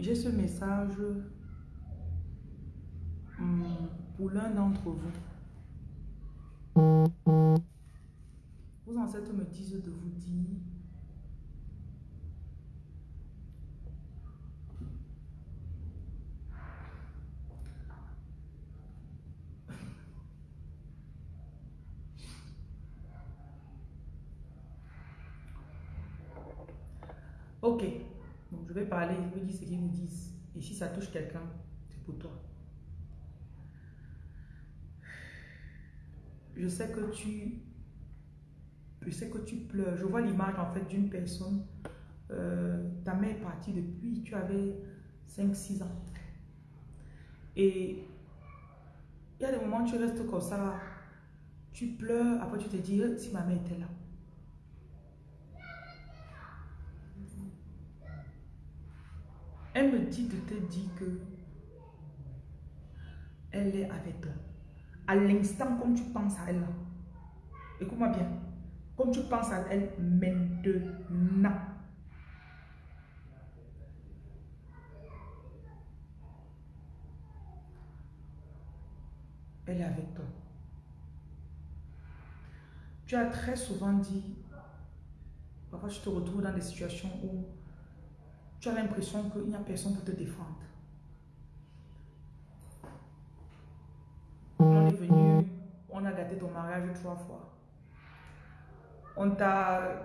J'ai ce message hum, pour l'un d'entre vous. Vos ancêtres me disent de vous dire Ok, je vais parler, je vais dire ce qu'ils me disent. Et si ça touche quelqu'un, c'est pour toi. Je sais que tu... Je sais que tu pleures. Je vois l'image en fait d'une personne. Euh, ta mère est partie depuis, tu avais 5-6 ans. Et il y a des moments où tu restes comme ça, tu pleures, après tu te dis, si ma mère était là. Elle me dit de te dire que elle est avec toi. À l'instant, comme tu penses à elle, écoute-moi bien, comme tu penses à elle maintenant, elle est avec toi. Tu as très souvent dit, parfois tu te retrouves dans des situations où tu as l'impression qu'il n'y a personne pour te défendre. On est venu, on a gâté ton mariage trois fois. On t'a...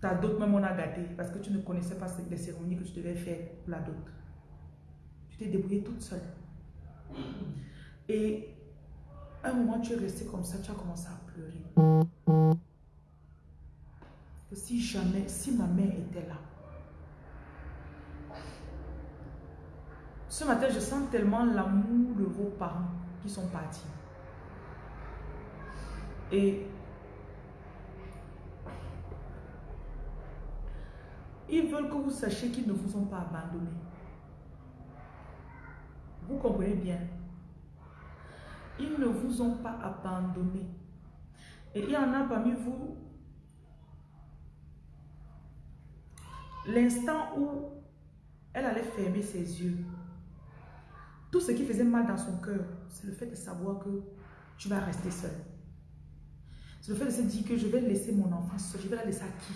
Ta dot même on a gâté parce que tu ne connaissais pas les cérémonies que tu devais faire pour la dot. Tu t'es débrouillée toute seule. Et un moment, tu es resté comme ça, tu as commencé à pleurer si jamais, si ma mère était là, ce matin, je sens tellement l'amour de vos parents qui sont partis. Et ils veulent que vous sachiez qu'ils ne vous ont pas abandonné. Vous comprenez bien. Ils ne vous ont pas abandonné. Et il y en a parmi vous L'instant où elle allait fermer ses yeux, tout ce qui faisait mal dans son cœur, c'est le fait de savoir que tu vas rester seul. C'est le fait de se dire que je vais laisser mon enfant seul, je vais la laisser à qui?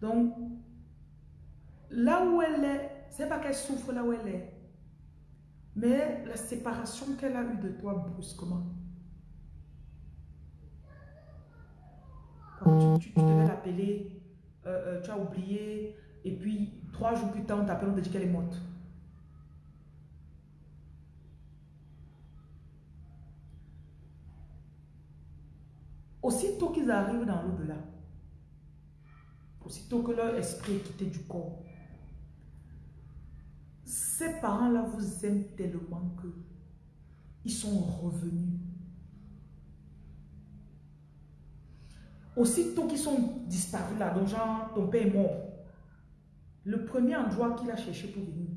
Donc, là où elle est, c'est pas qu'elle souffre là où elle est, mais la séparation qu'elle a eue de toi brusquement. Tu, devais l'appeler, euh, euh, tu as oublié, et puis trois jours plus tard, on t'appelle, on te dit qu'elle est morte. Aussitôt qu'ils arrivent dans l'au-delà, aussitôt que leur esprit est quitté du corps, ces parents-là vous aiment tellement que ils sont revenus Aussitôt qu'ils sont disparus là, donc genre ton père est mort, le premier endroit qu'il a cherché pour venir,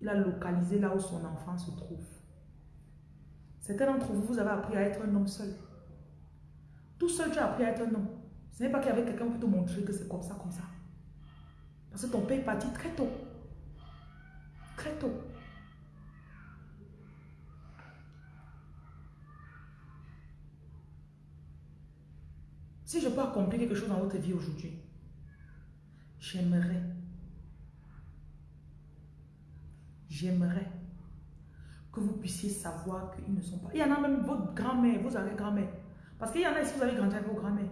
il a localisé là où son enfant se trouve. Certains d'entre vous, vous avez appris à être un homme seul. Tout seul, tu as appris à être un homme. Ce n'est pas qu'il y avait quelqu'un pour te montrer que c'est comme ça, comme ça. Parce que ton père est parti très tôt. Très tôt. Si je peux accomplir quelque chose dans votre vie aujourd'hui, j'aimerais, j'aimerais que vous puissiez savoir qu'ils ne sont pas. Il y en a même votre grand-mère, vous avez grand-mère. Parce qu'il y en a, que vous avez grandi avec vos grand-mères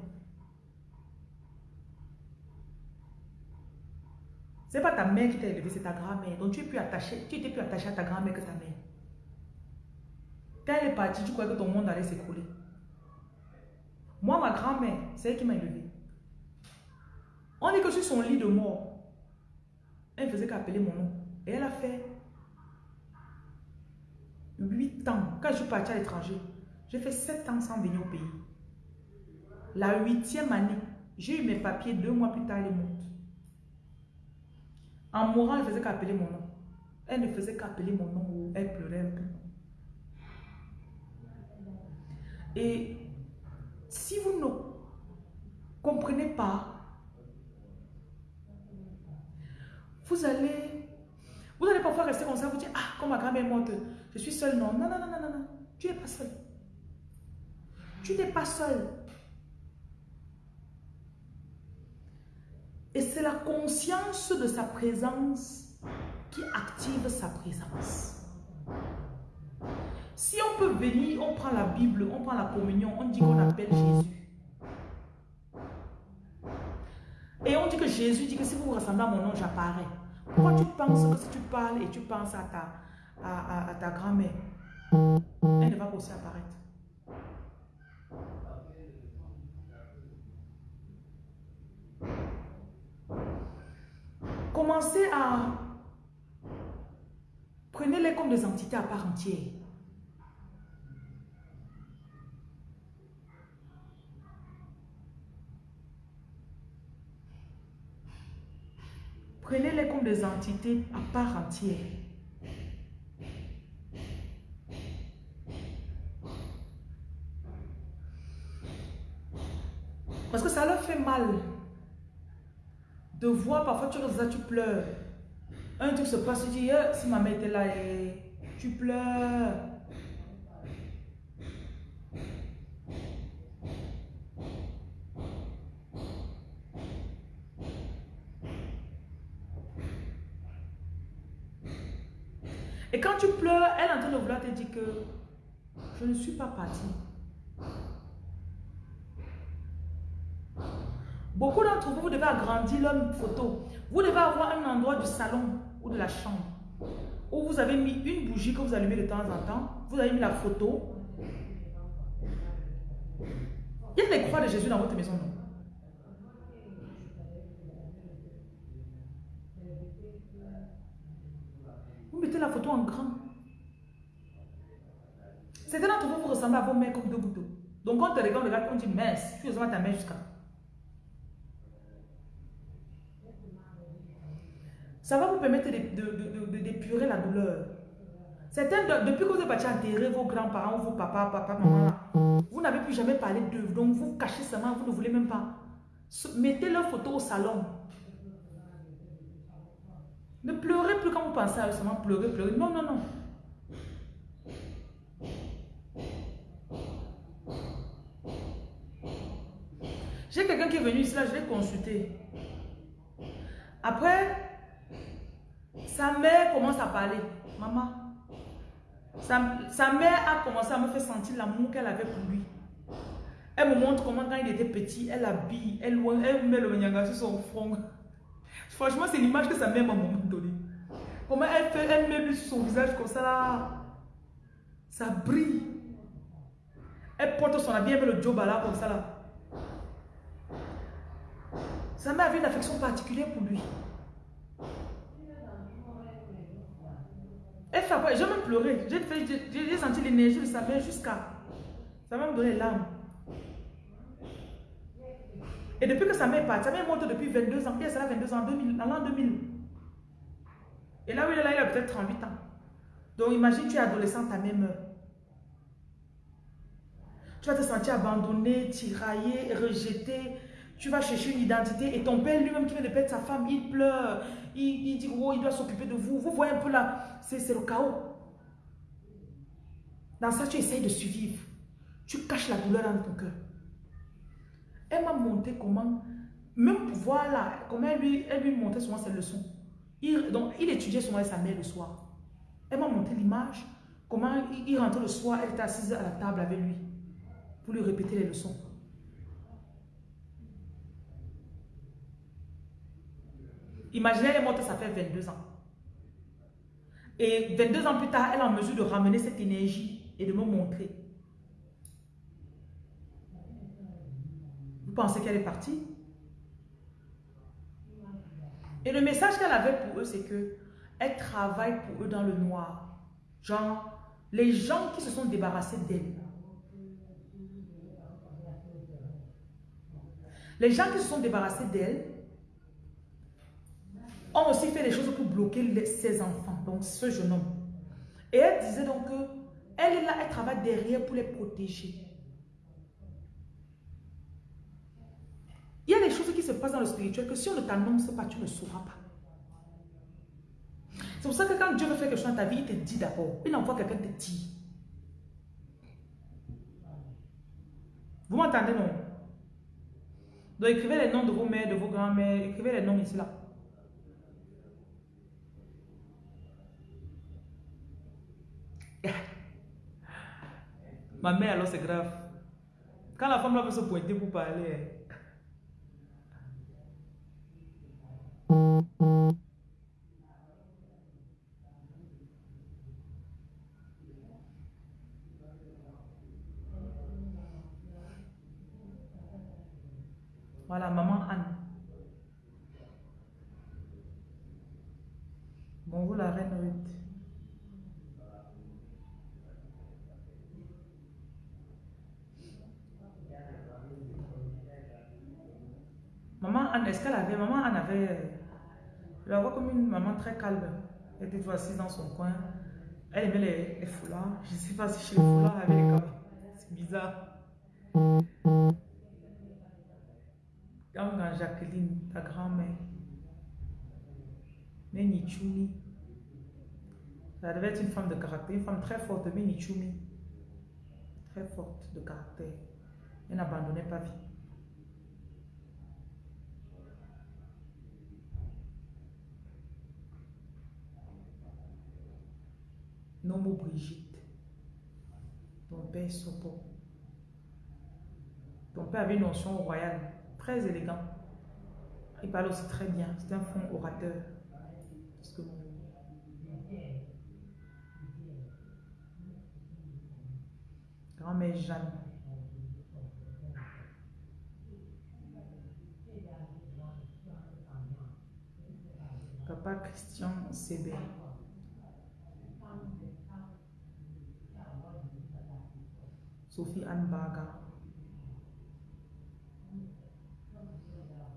C'est pas ta mère qui t'a élevé, c'est ta grand-mère. Donc tu es plus attaché, tu étais plus attaché à ta grand-mère que ta mère. Quand elle est partie, tu croyais que ton monde allait s'écrouler. Moi, ma grand-mère, c'est elle qui m'a élevé. On dit que sur son lit de mort, elle faisait qu'appeler mon nom. Et elle a fait 8 ans. Quand je suis partie à l'étranger, j'ai fait 7 ans sans venir au pays. La huitième année, j'ai eu mes papiers deux mois plus tard, elle est morte. En mourant, elle faisait qu'appeler mon nom. Elle ne faisait qu'appeler mon nom elle pleurait un peu. Et si vous ne comprenez pas. Vous allez, vous parfois rester comme ça, vous dire, ah, comme ma grand-mère est morte, je suis seule. Non, non, non, non, non, non, tu n'es pas seule. Tu n'es pas seul. Et c'est la conscience de sa présence qui active sa présence. Si on peut venir, on prend la Bible, on prend la communion, on dit qu'on appelle Jésus. Et on dit que Jésus dit que si vous vous ressemblez à mon nom, j'apparais. Pourquoi tu penses que si tu parles et tu penses à ta, à, ta grand-mère, elle ne va pas aussi apparaître? Commencez à... Prenez-les comme des entités à part entière. Prenez-les comme des entités à part entière. Parce que ça leur fait mal de voir parfois tu tu pleures. Un truc se passe, tu dis, eh, si ma mère était là, eh, tu pleures. Et quand tu pleures, elle est en train de vouloir te dire que je ne suis pas partie. Beaucoup d'entre vous, vous devez agrandir l'homme photo. Vous devez avoir un endroit du salon ou de la chambre où vous avez mis une bougie que vous allumez de temps en temps. Vous avez mis la photo. Il y a des croix de Jésus dans votre maison, non? La photo en grand. Certains d'entre vous, vous ressemblez à vos mères comme deux gouttes Donc quand on te regarde, on dit mince, tu ressembles ta mère jusqu'à. Ça va vous permettre d'épurer la douleur. Certains, depuis que vous êtes parti enterrer vos grands-parents, vos papas, papa, maman, vous n'avez plus jamais parlé d'eux. Donc vous cachez seulement, vous ne voulez même pas. Mettez leur photo au salon. Ne pleurez plus quand vous pensez à eux, seulement pleurer, pleurer. Non, non, non. J'ai quelqu'un qui est venu ici, là, je l'ai consulté. Après, sa mère commence à parler. Maman, sa, mère a commencé à me faire sentir l'amour qu'elle avait pour lui. Elle me montre comment quand il était petit, elle habille, elle, elle met le nyanga sur son front. Franchement, c'est l'image que sa mère m'a donné. Comment elle fait, elle met sur son visage comme ça là. Ça brille. Elle porte son habit, elle met le job là comme ça là. Sa mère avait une affection particulière pour lui. Elle fait J'ai même pleuré. J'ai senti l'énergie de sa mère jusqu'à. Ça m'a donné l'âme. Et depuis que sa mère est partie, sa mère monte depuis 22 ans. Pierre, ça a 22 ans, 2000, en l'an 2000. Et là où il est là, il a peut-être 38 ans. Donc imagine, tu es adolescent, ta mère meurt. Tu vas te sentir abandonné, tiraillé, rejeté. Tu vas chercher une identité et ton père lui-même qui vient de perdre sa femme, il pleure. Il, il dit, oh, il doit s'occuper de vous. Vous voyez un peu là, c'est le chaos. Dans ça, tu essayes de survivre. Tu caches la douleur dans ton cœur. Elle m'a montré comment, même voilà, comment elle lui, elle lui montrait souvent ses leçons. Il, donc, il étudiait souvent avec sa mère le soir. Elle m'a montré l'image, comment il, rentrait le soir, elle était assise à la table avec lui pour lui répéter les leçons. Imaginez, elle est morte, ça fait 22 ans. Et 22 ans plus tard, elle est en mesure de ramener cette énergie et de me montrer. Pensez qu'elle est partie? Et le message qu'elle avait pour eux, c'est que elle travaille pour eux dans le noir. Genre, les gens qui se sont débarrassés d'elle. Les gens qui se sont débarrassés d'elle ont aussi fait des choses pour bloquer ses enfants, donc ce jeune homme. Et elle disait donc que elle est là, elle travaille derrière pour les protéger. Il y a des choses qui se passent dans le spirituel que si on ne t'annonce pas, tu ne sauras pas. C'est pour ça que quand Dieu veut faire quelque chose dans ta vie, il te dit d'abord. Il envoie quelqu'un te dit. Vous m'entendez, non? Donc écrivez les noms de vos mères, de vos grands-mères, écrivez les noms ici là. Ma mère alors c'est grave. Quand la femme là veut se pointer pour parler. Voilà, maman Anne. Bonjour la reine Ruth. Maman Anne, est-ce qu'elle avait... Maman Anne avait... Je la vois comme une maman très calme. Elle était assise dans son coin. Elle aimait les, foulards. Je ne sais pas si chez les foulards, elle avait les C'est bizarre. Comme Jacqueline, ta grand-mère. Mais Nichumi. Ça devait être une femme de caractère, une femme très forte, mais Nichumi. Très forte de caractère. Elle n'abandonnait pas vie. Nomo Brigitte. Ton père Sopo. Ton père avait une notion royale, très élégant. Il parle aussi très bien. C'est un fond orateur. Grand-mère Jeanne. Papa Christian Sébé. Sophie Anne Baga.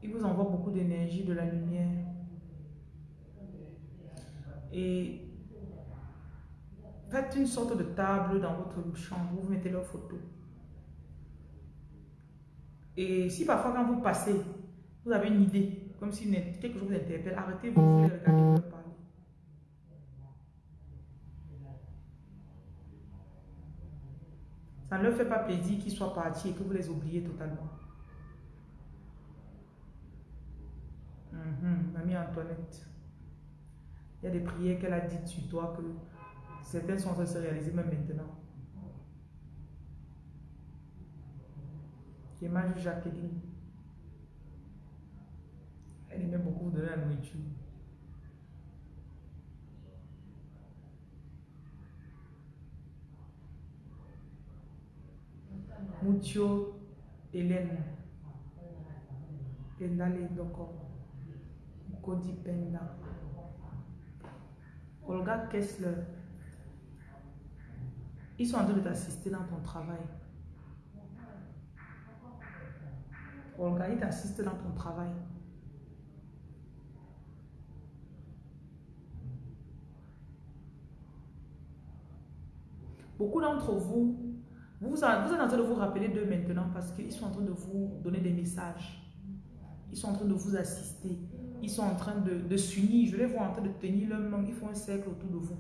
Il vous envoie beaucoup d'énergie, de la lumière. Et faites une sorte de table dans votre chambre, vous mettez leurs photos. Et si parfois quand vous passez, vous avez une idée, comme si quelque chose vous interpelle, arrêtez-vous, regardez, vous parler. Ça ne leur fait pas plaisir qu'ils soient partis et que vous les oubliez totalement. Mhm, mamie Antoinette. Il y a des prières qu'elle a dites sur toi que certaines sont en train de se réaliser même maintenant. J'ai Jacqueline. Elle aimait beaucoup donner la nourriture. Mucho Hélène. Pendale Doko. Kodi Penda. Olga Kessler. Ils sont en train de t'assister dans ton travail. Olga, ils t'assistent dans ton travail. Beaucoup d'entre vous vous, êtes en train de vous rappeler d'eux maintenant parce qu'ils sont en train de vous donner des messages. Ils sont en train de vous assister. Ils sont en train de, de s'unir. Je les vois en train de tenir leur main. Ils font un cercle autour de vous.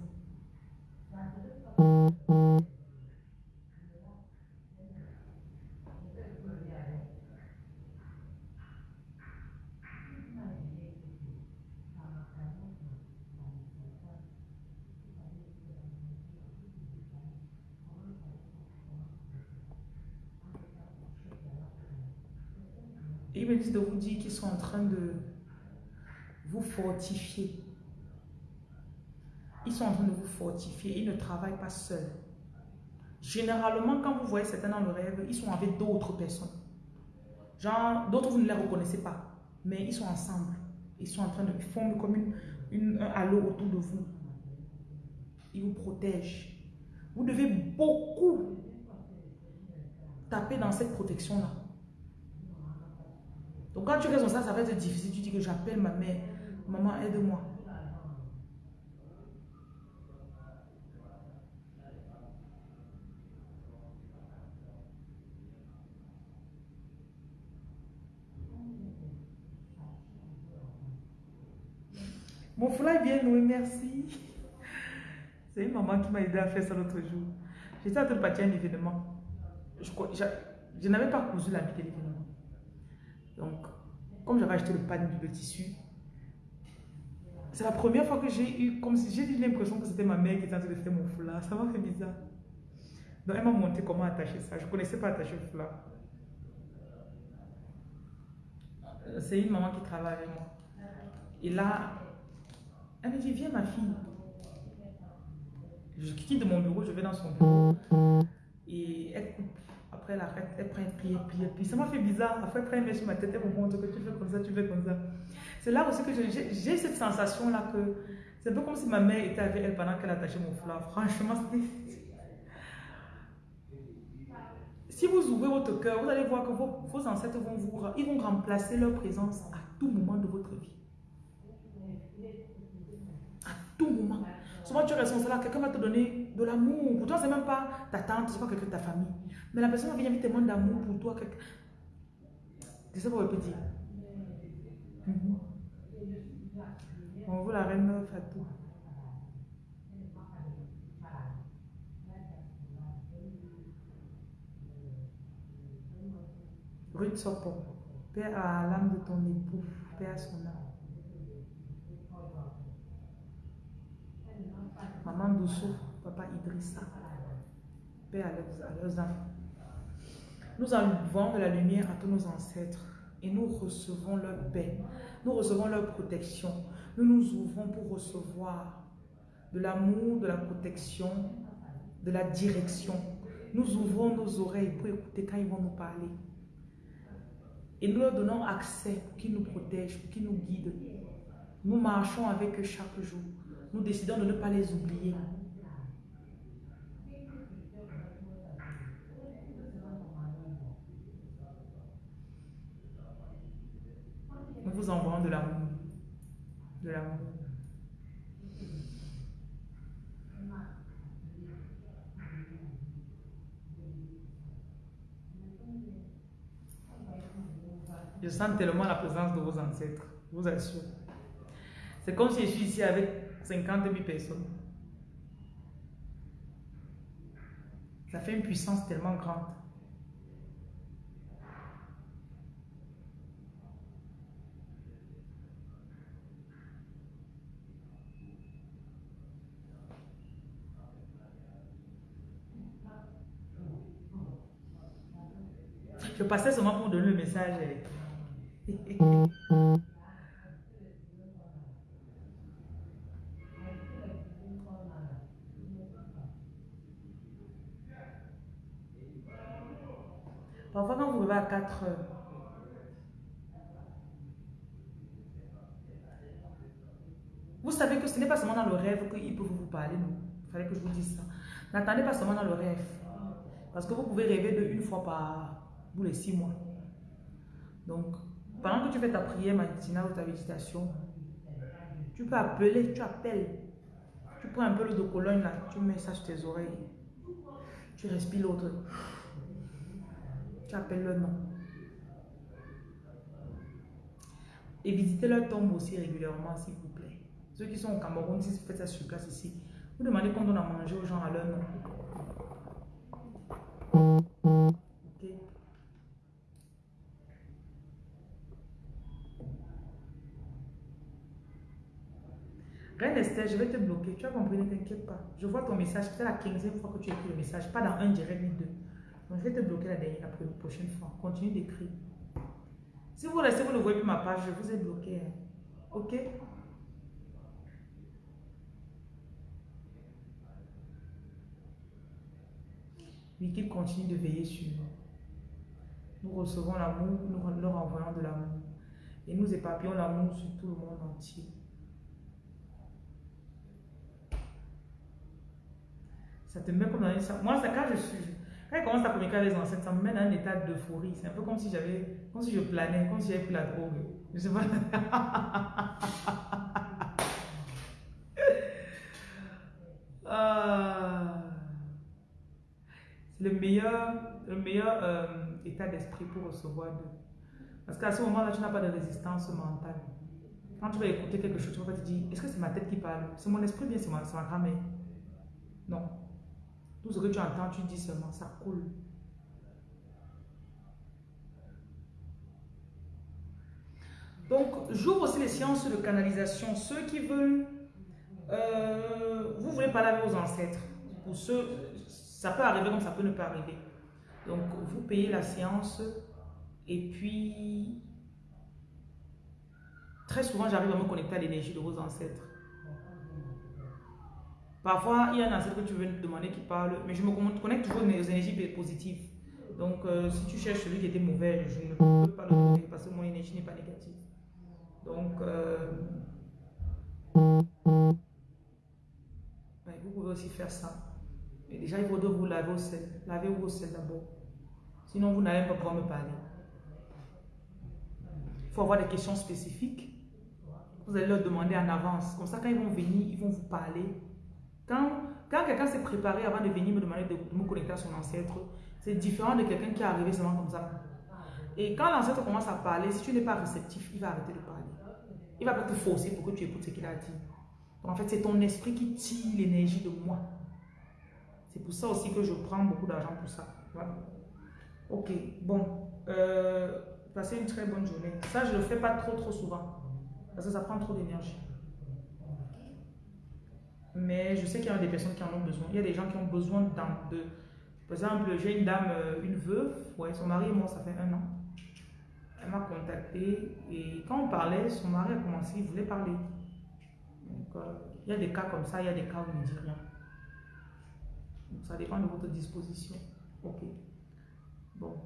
De vous dire qu'ils sont en train de vous fortifier. Ils sont en train de vous fortifier. Ils ne travaillent pas seuls. Généralement, quand vous voyez certains dans le rêve, ils sont avec d'autres personnes. Genre, d'autres, vous ne les reconnaissez pas. Mais ils sont ensemble. Ils sont en train de former comme une, un halo autour de vous. Ils vous protègent. Vous devez beaucoup taper dans cette protection-là. Donc quand tu restes comme ça, ça va être difficile. Tu dis que j'appelle ma mère. Maman, aide-moi. Mon frère est bien oui, merci. C'est une maman qui m'a aidé à faire ça l'autre jour. J'étais en train de partir à un événement. Je, je n'avais pas cousu l'habit de l'événement. Donc, comme j'avais acheté le panier de tissu, c'est la première fois que j'ai eu, comme si j'ai eu l'impression que c'était ma mère qui était en train de faire mon foulard. Ça m'a fait bizarre. Donc, elle m'a montré comment attacher ça. Je ne connaissais pas attacher le foulard. C'est une maman qui travaille avec moi. Et là, elle me dit, viens ma fille. Je quitte de mon bureau, je vais dans son bureau. Et elle coupe. Après, elle arrête, elle prend pied, pied, pied. Ça m'a fait bizarre. Après, elle prend sur ma tête, elle me montre que tu fais comme ça, tu fais comme ça. C'est là aussi que j'ai cette sensation-là que c'est un peu comme si ma mère était avec elle pendant qu'elle attachait mon foulard. Franchement, c'était... Si vous ouvrez votre cœur, vous allez voir que vos, vos ancêtres vont vous, ils vont remplacer leur présence à tout moment de votre vie. À tout moment. Souvent, tu ressens cela, quelqu'un va te donner de l'amour. Pour toi, c'est même pas ta tante, c'est pas quelqu'un de ta famille. Mais la personne venir avec tellement d'amour pour toi. C'est ça qu'on peut dire. Mm On veut la reine Fatou. Ruth Sopon, Père à l'âme de ton époux, Père à son âme. Maman Doussou, Papa Idrissa, Père à leurs âmes. Nous enlevons de la lumière à tous nos ancêtres et nous recevons leur paix, nous recevons leur protection. Nous nous ouvrons pour recevoir de l'amour, de la protection, de la direction. Nous ouvrons nos oreilles pour écouter quand ils vont nous parler. Et nous leur donnons accès pour qu'ils nous protègent, pour qu'ils nous guident. Nous marchons avec eux chaque jour. Nous décidons de ne pas les oublier. Nous vous envoyons de l'amour. De l'amour. Je sens tellement la présence de vos ancêtres, je vous assure. C'est comme si je suis ici avec 50 000 personnes. Ça fait une puissance tellement grande. Je passais seulement pour donner le message. 4 heures, vous savez que ce n'est pas seulement dans le rêve qu'il peut vous parler, non. Il fallait que je vous dise ça. N'attendez pas seulement dans le rêve. Parce que vous pouvez rêver de une fois par tous les six mois. Donc, pendant que tu fais ta prière matinale ou ta méditation, tu peux appeler, tu appelles. Tu prends un peu le de Cologne là, tu mets ça sur tes oreilles. Tu respires l'autre. Tu appelles le nom. Et visitez leur tombe aussi régulièrement, s'il vous plaît. Ceux qui sont au Cameroun, si vous faites ça sur place ici, vous demandez quand on a mangé aux gens à leur nom. Reine Esther, je vais te bloquer. Tu as compris, ne t'inquiète pas. Je vois ton message. C'est la 15e fois que tu écris le message. Pas dans un direct ni deux. Donc, je vais te bloquer la, dernière, la prochaine fois. Continue d'écrire. Si vous restez, vous ne voyez plus ma page, je vous ai bloqué. Hein. Ok? Oui, qu'il continue de veiller sur nous. Nous recevons l'amour, nous leur envoyons de l'amour. Et nous éparpillons l'amour sur tout le monde entier. Ça te met comme dans une... Moi, quand je suis... Quand je commence à communiquer avec les ancêtres, ça me met dans un état d'euphorie. C'est un peu comme si j'avais... Comme si je planais, comme si j'avais pris la drogue. Je sais pas... Ah. C'est le meilleur, le meilleur euh, état d'esprit pour recevoir de... Parce qu'à ce moment-là, tu n'as pas de résistance mentale. Quand tu vas écouter quelque chose, tu vas te dire, est-ce que c'est ma tête qui parle? C'est mon esprit bien, c'est ma, ma. Non. Tout ce que tu entends, tu dis seulement, ça coule. Donc, j'ouvre aussi les séances de canalisation. Ceux qui veulent, euh, vous voulez parler avec vos ancêtres. Ça peut arriver comme ça peut ne pas arriver. Donc, vous payez la séance et puis, très souvent, j'arrive à me connecter à l'énergie de vos ancêtres. Parfois, il y a un ancêtre que tu veux demander qui parle, mais je me connecte toujours aux énergies positives. Donc, euh, si tu cherches celui qui était mauvais, je ne peux pas le trouver parce que mon énergie n'est pas négative. Donc, euh, vous pouvez aussi faire ça. Mais déjà, il faut vous laver au sel. Lavez-vous au sel d'abord. Sinon, vous n'allez pas pouvoir me parler. Il faut avoir des questions spécifiques. Vous allez leur demander en avance. Comme ça, quand ils vont venir, ils vont vous parler. Quand, quand quelqu'un s'est préparé avant de venir me demander de, me connecter à son ancêtre, c'est différent de quelqu'un qui est arrivé seulement comme ça. Et quand l'ancêtre commence à parler, si tu n'es pas réceptif, il va arrêter de parler. Il va pas te forcer pour que tu écoutes ce qu'il a dit. En fait, c'est ton esprit qui tire l'énergie de moi. C'est pour ça aussi que je prends beaucoup d'argent pour ça. Voilà. Ok, bon. Euh, passez une très bonne journée. Ça, je ne le fais pas trop, trop souvent. Parce que ça prend trop d'énergie. Mais je sais qu'il y a des personnes qui en ont besoin. Il y a des gens qui ont besoin de... Par exemple, j'ai une dame, euh, une veuve. Ouais, son mari est mort, ça fait un an. Elle m'a contacté et quand on parlait, son mari a commencé, il voulait parler. Euh, il y a des cas comme ça, il y a des cas où il ne dit rien. Donc, ça dépend de votre disposition. Ok. Bon.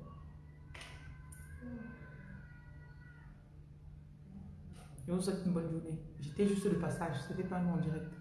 Je vous souhaite une bonne journée. J'étais juste de passage, c'était pas nous en direct.